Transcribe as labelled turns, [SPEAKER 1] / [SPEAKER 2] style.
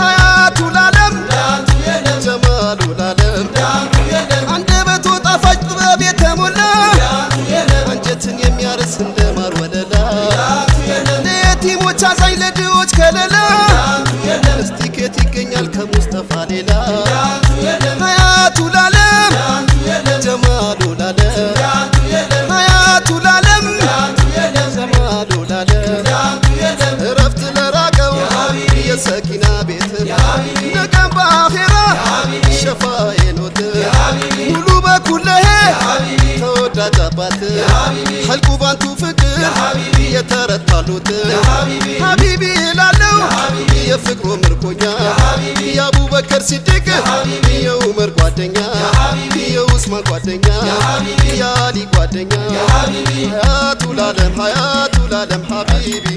[SPEAKER 1] ሀያቱ ላለም ጀማሉ ላለም አንደበቱ ጣፋጭ ጥበብ የተሞላ አንጀትን የሚያርስ እንደ ማር ወለላ። ለየቲሞች አዛኝ ይገኛል ከሙስጠፋ ሌላ? ሀያቱ ላለም ቤት ነገም በአኼራ ሸፋዬኖት ሙሉ በኩለሄ ተወዳጅ አባት ሐልቁ ባንቱ ፍቅር የተረታሉት ሀቢቢ እላለው የፍቅሩ ምርኮኛ የአቡበከር ሲድቅ የኡመር ጓደኛ የኡስማን ጓደኛ የአሊ ጓደኛ ሀያቱ ላለም ሀያቱ ላለም ሀቢቢ